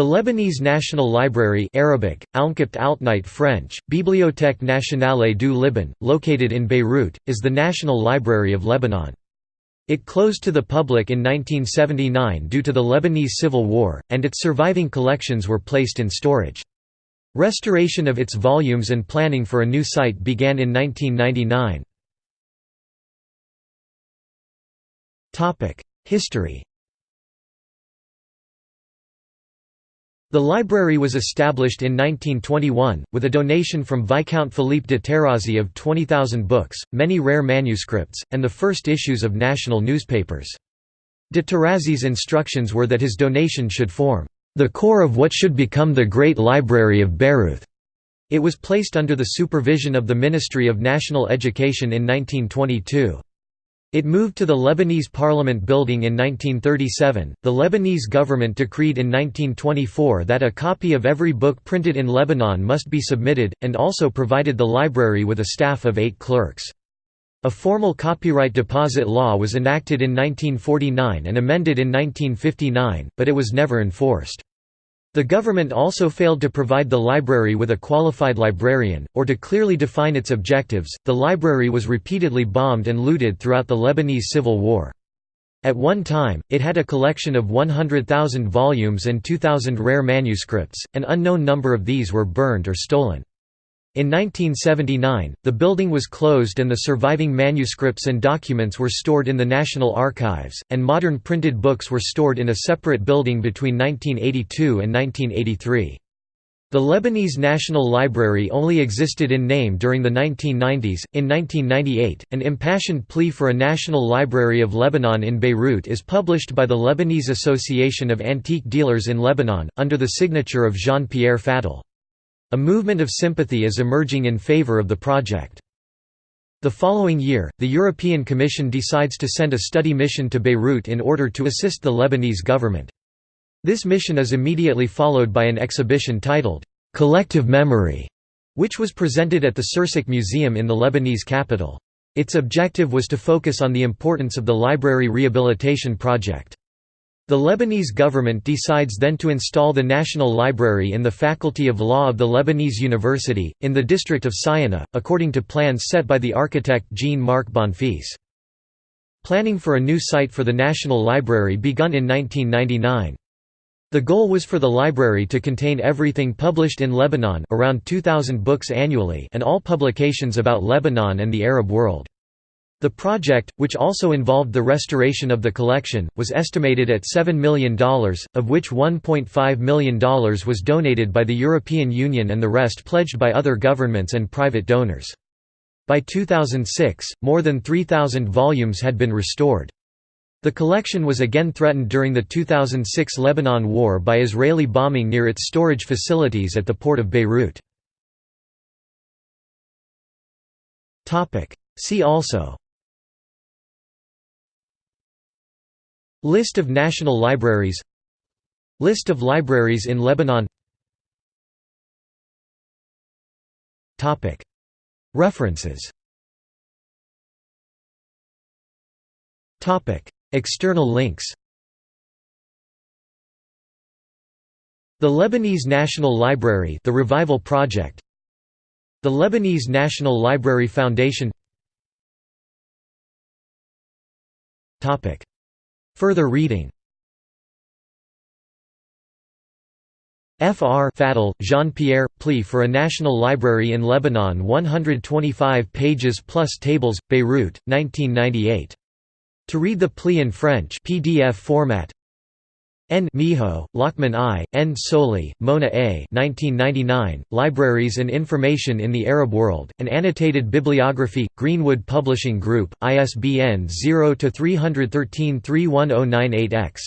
The Lebanese National Library Arabic, Altnite French, Bibliothèque Nationale du Liban, located in Beirut, is the National Library of Lebanon. It closed to the public in 1979 due to the Lebanese Civil War, and its surviving collections were placed in storage. Restoration of its volumes and planning for a new site began in 1999. History The library was established in 1921, with a donation from Viscount Philippe de Tarazi of 20,000 books, many rare manuscripts, and the first issues of national newspapers. De Tarazi's instructions were that his donation should form the core of what should become the Great Library of Beirut. It was placed under the supervision of the Ministry of National Education in 1922. It moved to the Lebanese Parliament building in 1937. The Lebanese government decreed in 1924 that a copy of every book printed in Lebanon must be submitted, and also provided the library with a staff of eight clerks. A formal copyright deposit law was enacted in 1949 and amended in 1959, but it was never enforced. The government also failed to provide the library with a qualified librarian, or to clearly define its objectives. The library was repeatedly bombed and looted throughout the Lebanese Civil War. At one time, it had a collection of 100,000 volumes and 2,000 rare manuscripts, an unknown number of these were burned or stolen. In 1979, the building was closed and the surviving manuscripts and documents were stored in the National Archives, and modern printed books were stored in a separate building between 1982 and 1983. The Lebanese National Library only existed in name during the 1990s. In 1998, an impassioned plea for a National Library of Lebanon in Beirut is published by the Lebanese Association of Antique Dealers in Lebanon, under the signature of Jean Pierre Fadel. A movement of sympathy is emerging in favor of the project. The following year, the European Commission decides to send a study mission to Beirut in order to assist the Lebanese government. This mission is immediately followed by an exhibition titled, "'Collective Memory' which was presented at the Sursock Museum in the Lebanese capital. Its objective was to focus on the importance of the library rehabilitation project. The Lebanese government decides then to install the National Library in the Faculty of Law of the Lebanese University, in the district of Sanayeh, according to plans set by the architect Jean-Marc Bonfils. Planning for a new site for the National Library begun in 1999. The goal was for the library to contain everything published in Lebanon around 2,000 books annually and all publications about Lebanon and the Arab world. The project, which also involved the restoration of the collection, was estimated at $7 million, of which $1.5 million was donated by the European Union and the rest pledged by other governments and private donors. By 2006, more than 3,000 volumes had been restored. The collection was again threatened during the 2006 Lebanon War by Israeli bombing near its storage facilities at the port of Beirut. See also List of national libraries List of libraries in Lebanon References External links The Lebanese National Library The Revival Project The Lebanese National Library Foundation Further reading Fr. Fadel, Jean-Pierre, Plea for a National Library in Lebanon 125 pages plus tables, Beirut, 1998. To read the plea in French PDF format N. Meho, Lokman I, N. Soli, Mona A. 1999, Libraries and Information in the Arab World, an annotated bibliography, Greenwood Publishing Group, ISBN 0-313-31098-X.